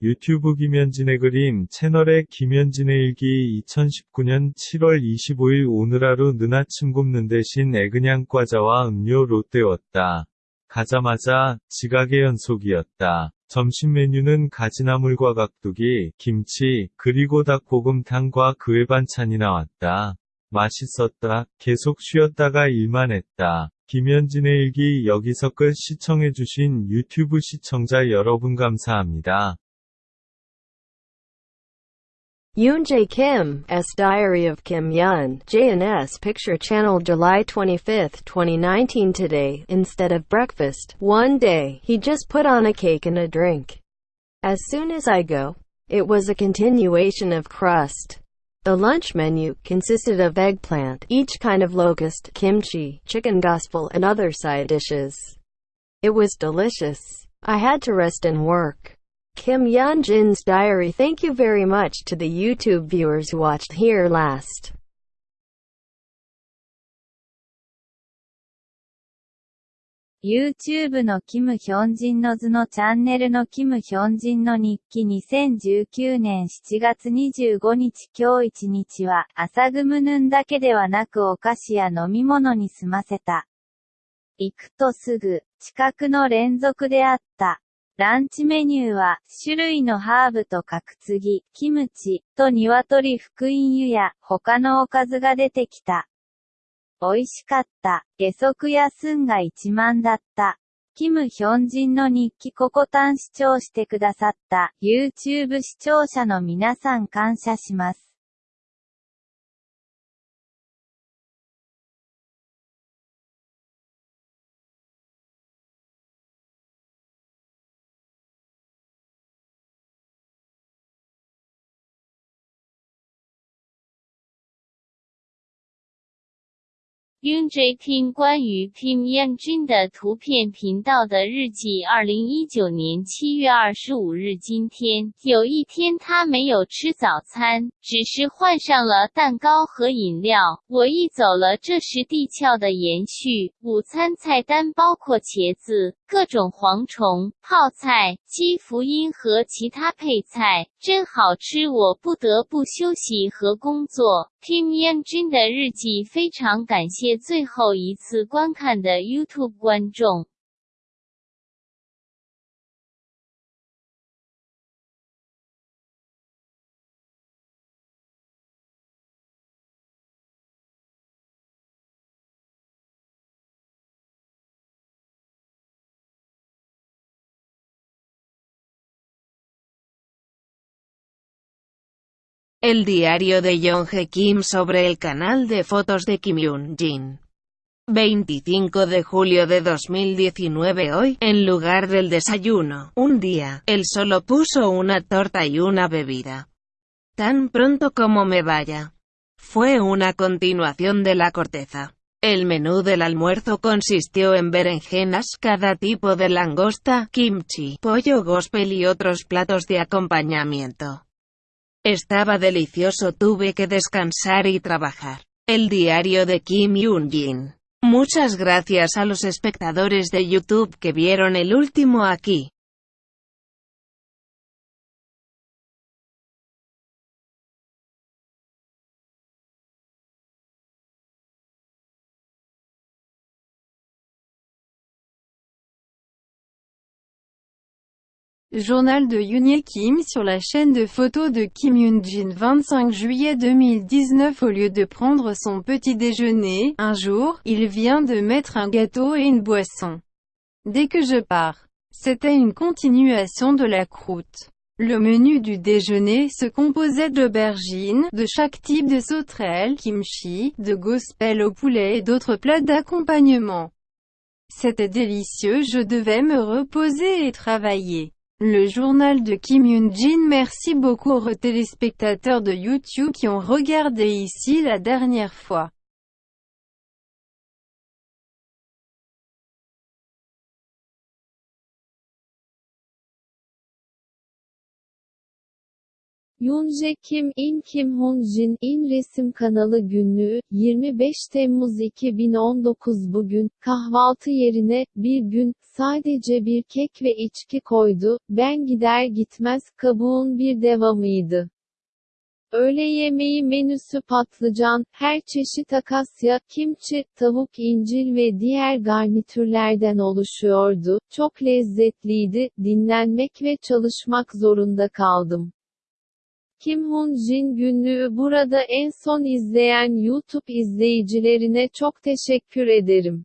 유튜브 김현진의 그림 채널의 김현진의 일기 2019년 7월 25일 오늘 하루 눈아침 굽는 대신 애그냥 과자와 음료 롯데웠다. 가자마자 지각의 연속이었다. 점심 메뉴는 가지나물과 각두기, 김치, 그리고 닭볶음탕과 그외 반찬이 나왔다. 맛있었다. 계속 쉬었다가 일만 했다. 김현진의 일기 여기서 끝 시청해주신 유튜브 시청자 여러분 감사합니다. Yoon Jae Kim, Diary of Kim Yun, JNS Picture Channel July 25, 2019 Today, instead of breakfast, one day, he just put on a cake and a drink. As soon as I go, it was a continuation of crust. The lunch menu consisted of eggplant, each kind of locust, kimchi, chicken gospel and other side dishes. It was delicious. I had to rest and work. Kim Yeon-jin's diary Thank you very much to the YouTube viewers who watched here last. YouTube のキム・ヒョンジンの図のチャンネルのキム・ヒョンジンの日記2019年7月25日今日一日は朝グムヌンだけではなくお菓子や飲み物に済ませた。行くとすぐ、近くの連続であった。ランチメニューは、種類のハーブと角継ぎ、キムチ、と鶏福音湯や、他のおかずが出てきた。美味しかった。下足やすんが1万だった。キム・ヒョンジンの日記ココタン視聴してくださった YouTube 視聴者の皆さん感謝します。Yun J 听关于 Kim Yanjun 的图片频道的日记。二零一九年七月二十五日，今天有一天他没有吃早餐，只是换上了蛋糕和饮料。我一走了，这是地壳的延续。午餐菜单包括茄子、各种蝗虫、泡菜、鸡福音和其他配菜，真好吃。我不得不休息和工作。Kim Yanjun 的日记非常感谢。最后一次观看的 YouTube 观众。El diario de Yonge Kim sobre el canal de fotos de Kim Yoon-jin. 25 de julio de 2019 Hoy, en lugar del desayuno, un día, él solo puso una torta y una bebida. Tan pronto como me vaya. Fue una continuación de la corteza. El menú del almuerzo consistió en berenjenas, cada tipo de langosta, kimchi, pollo gospel y otros platos de acompañamiento. Estaba delicioso tuve que descansar y trabajar. El diario de Kim Yoon-jin. Muchas gracias a los espectadores de YouTube que vieron el último aquí. Journal de Yoon Kim sur la chaîne de photos de Kim Yoon-jin 25 juillet 2019 Au lieu de prendre son petit déjeuner, un jour, il vient de mettre un gâteau et une boisson. Dès que je pars. C'était une continuation de la croûte. Le menu du déjeuner se composait d'aubergines, de chaque type de sauterelles, kimchi, de gospel au poulet et d'autres plats d'accompagnement. C'était délicieux je devais me reposer et travailler. Le journal de Kim Yoon-jin Merci beaucoup aux téléspectateurs de YouTube qui ont regardé ici la dernière fois. Yoonjae Kim In Kim Hoon Jin In resim kanalı günlüğü 25 Temmuz 2019 bugün kahvaltı yerine bir gün sadece bir kek ve içki koydu. Ben gider gitmez kabuğun bir devamıydı. Öğle yemeği menüsü patlıcan, her çeşit akasya, kimçi, tavuk incil ve diğer garnitürlerden oluşuyordu. Çok lezzetliydi, dinlenmek ve çalışmak zorunda kaldım. Kim Hun Jin günlüğü burada en son izleyen YouTube izleyicilerine çok teşekkür ederim.